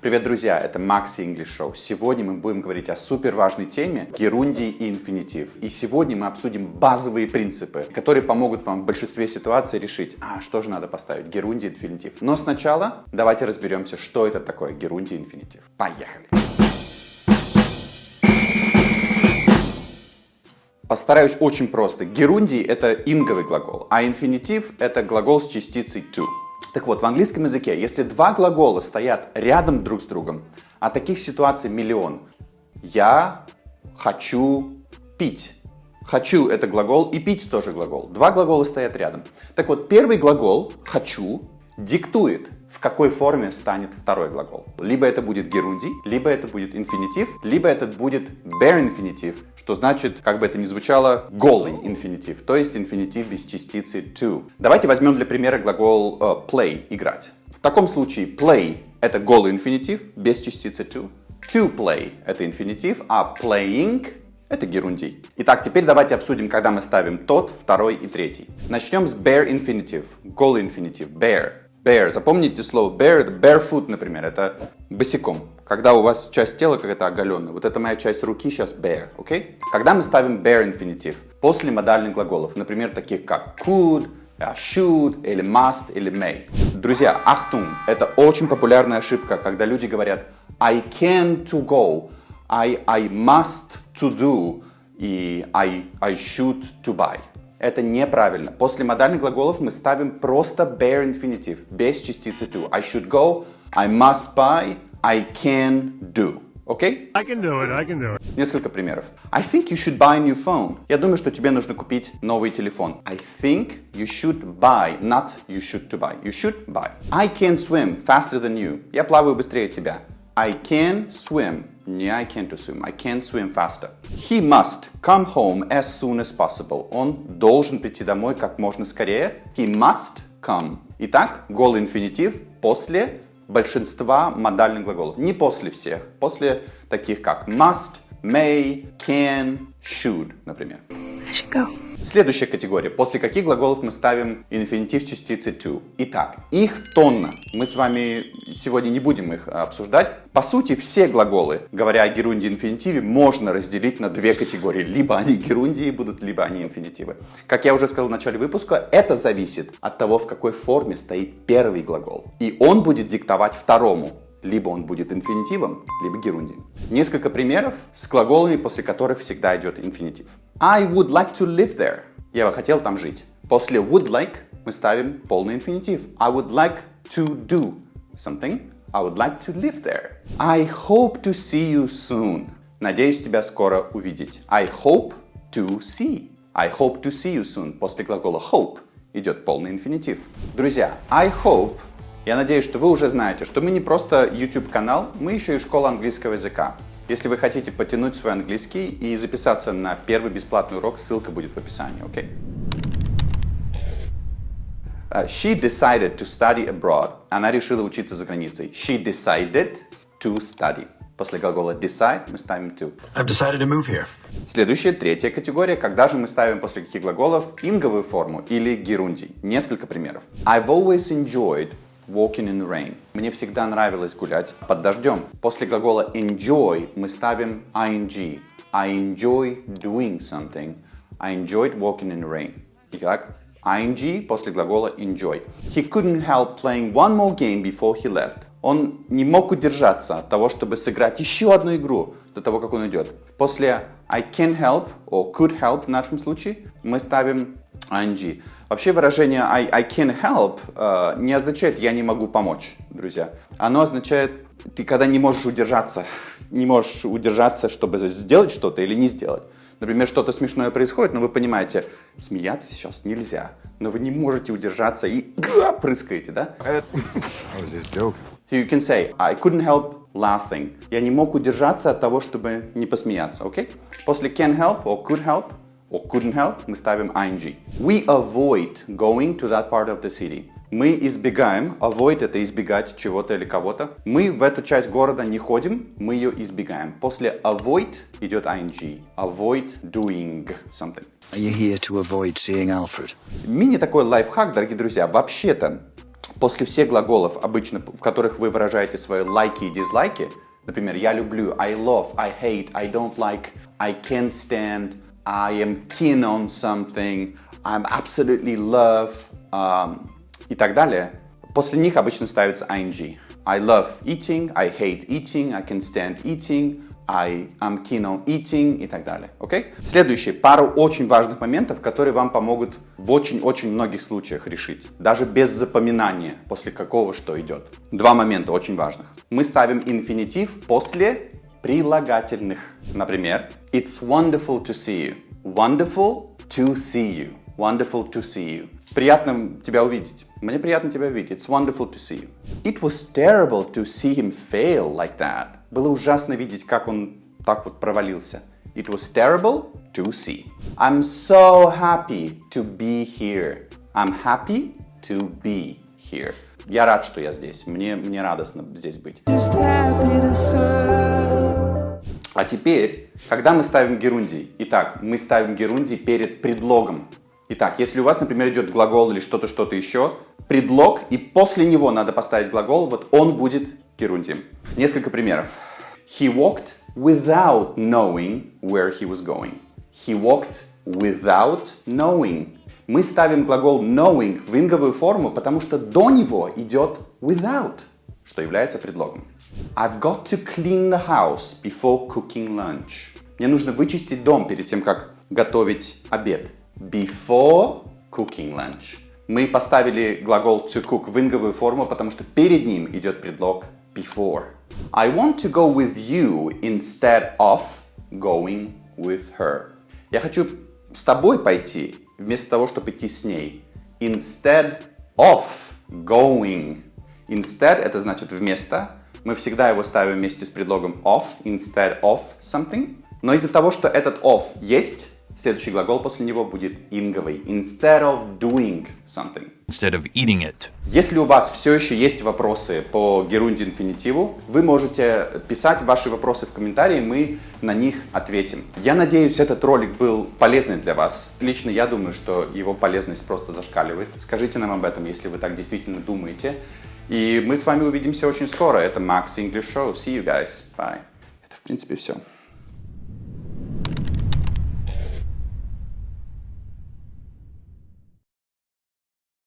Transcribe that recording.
Привет, друзья! Это Макси English Show. Сегодня мы будем говорить о супер важной теме герундий и инфинитив. И сегодня мы обсудим базовые принципы, которые помогут вам в большинстве ситуаций решить, а что же надо поставить, герундий, инфинитив. Но сначала давайте разберемся, что это такое герундий инфинитив. Поехали! Постараюсь очень просто. Герундий — это инговый глагол, а инфинитив — это глагол с частицей to. Так вот, в английском языке, если два глагола стоят рядом друг с другом, а таких ситуаций миллион. Я хочу пить. Хочу – это глагол, и пить тоже глагол. Два глагола стоят рядом. Так вот, первый глагол «хочу» диктует, в какой форме станет второй глагол. Либо это будет герундий, либо это будет инфинитив, либо это будет bare инфинитив, что значит, как бы это ни звучало, голый инфинитив, то есть инфинитив без частицы to. Давайте возьмем для примера глагол uh, play, играть. В таком случае play это голый инфинитив без частицы to. To play это инфинитив, а playing это герундий. Итак, теперь давайте обсудим, когда мы ставим тот, второй и третий. Начнем с bare инфинитив, голый инфинитив, bare. Bare. Запомните слово bare, это barefoot, например, это босиком. Когда у вас часть тела какая-то оголенная. Вот это моя часть руки сейчас bare, окей? Okay? Когда мы ставим bare инфинитив после модальных глаголов, например, таких как could, should, или must, или may. Друзья, ахтун, это очень популярная ошибка, когда люди говорят I can to go, I, I must to do и I, I should to buy. Это неправильно. После модальных глаголов мы ставим просто bare infinitive, без частицы to. I should go, I must buy, I can do. Окей? Okay? I can do it, I can do it. Несколько примеров. I think you should buy a new phone. Я думаю, что тебе нужно купить новый телефон. I think you should buy, not you should to buy. You should buy. I can swim faster than you. Я плаваю быстрее тебя. I can swim. Не I can't swim. I can swim faster. He must come home as soon as possible. Он должен прийти домой как можно скорее. He must come. Итак, голый инфинитив после большинства модальных глаголов. Не после всех. После таких как must, may, can, should, например. I should go. Следующая категория. После каких глаголов мы ставим инфинитив частицы to? Итак, их тонна. Мы с вами сегодня не будем их обсуждать. По сути, все глаголы, говоря о герундии и инфинитиве, можно разделить на две категории. Либо они герундии будут, либо они инфинитивы. Как я уже сказал в начале выпуска, это зависит от того, в какой форме стоит первый глагол. И он будет диктовать второму либо он будет инфинитивом, либо герундием. Несколько примеров с глаголами, после которых всегда идет инфинитив. I would like to live there. Я бы хотел там жить. После would like мы ставим полный инфинитив. I would like to do something. I would like to live there. I hope to see you soon. Надеюсь тебя скоро увидеть. I hope to see. I hope to see you soon. После глагола hope идет полный инфинитив. Друзья, I hope я надеюсь, что вы уже знаете, что мы не просто YouTube-канал, мы еще и школа английского языка. Если вы хотите потянуть свой английский и записаться на первый бесплатный урок, ссылка будет в описании, окей? Okay? Uh, she decided to study abroad. Она решила учиться за границей. She decided to study. После глагола decide мы ставим to. I've decided to move here. Следующая, третья категория. Когда же мы ставим после каких глаголов инговую форму или герундий? Несколько примеров. I've always enjoyed walking in the rain. Мне всегда нравилось гулять под дождем. После глагола enjoy мы ставим ing. I enjoy doing something. I enjoyed walking in the rain. Итак, ing после глагола enjoy. He couldn't help playing one more game before he left. Он не мог удержаться от того, чтобы сыграть еще одну игру до того, как он идет. После I can help, or could help в нашем случае, мы ставим ing. Вообще выражение I, I can help э, не означает я не могу помочь, друзья. Оно означает ты когда не можешь удержаться, не можешь удержаться, чтобы сделать что-то или не сделать. Например, что-то смешное происходит, но вы понимаете, смеяться сейчас нельзя, но вы не можете удержаться и прыскаете, да? You can say, I couldn't help laughing. Я не мог удержаться от того, чтобы не посмеяться, окей? Okay? После can help or could help or couldn't help, мы ставим ing. We avoid going to that part of the city. Мы избегаем, avoid это избегать чего-то или кого-то. Мы в эту часть города не ходим, мы ее избегаем. После avoid идет ing. Avoid doing something. Are you here to avoid seeing Alfred? Мини такой лайфхак, дорогие друзья. Вообще-то, После всех глаголов, обычно в которых вы выражаете свои лайки и дизлайки, например, я люблю, I love, I hate, I don't like, I can't stand, I am keen on something, I'm absolutely love um, и так далее, после них обычно ставится ing. I love eating, I hate eating, I can stand eating, I am keen on eating и так далее. Okay? Следующий, пару очень важных моментов, которые вам помогут в очень-очень многих случаях решить. Даже без запоминания, после какого что идет. Два момента очень важных. Мы ставим инфинитив после прилагательных. Например, It's wonderful to see you. Wonderful to see you. Wonderful to see you. Приятно тебя увидеть. Мне приятно тебя видеть. It's wonderful to see you. It was terrible to see him fail like that. Было ужасно видеть, как он так вот провалился. It was terrible to see. I'm so happy to be here. I'm happy to be here. Я рад, что я здесь. Мне, мне радостно здесь быть. А теперь, когда мы ставим герундий, итак, мы ставим герундий перед предлогом. Итак, если у вас, например, идет глагол или что-то, что-то еще, предлог, и после него надо поставить глагол, вот он будет герундием. Несколько примеров. He walked without knowing where he was going. He walked without knowing. Мы ставим глагол knowing в инговую форму, потому что до него идет without, что является предлогом. I've got to clean the house before cooking lunch. Мне нужно вычистить дом перед тем, как готовить обед. Before cooking lunch. Мы поставили глагол to cook в инговую форму, потому что перед ним идет предлог before. I want to go with you instead of going with her. Я хочу с тобой пойти, вместо того, чтобы идти с ней. Instead of going. Instead это значит вместо. Мы всегда его ставим вместе с предлогом of, instead of something. Но из-за того, что этот of есть, Следующий глагол после него будет инговый. Instead of doing something. Instead of eating it. Если у вас все еще есть вопросы по герунде инфинитиву, вы можете писать ваши вопросы в комментарии, мы на них ответим. Я надеюсь, этот ролик был полезный для вас. Лично я думаю, что его полезность просто зашкаливает. Скажите нам об этом, если вы так действительно думаете. И мы с вами увидимся очень скоро. Это Max English Show. See you guys. Bye. Это, в принципе, все.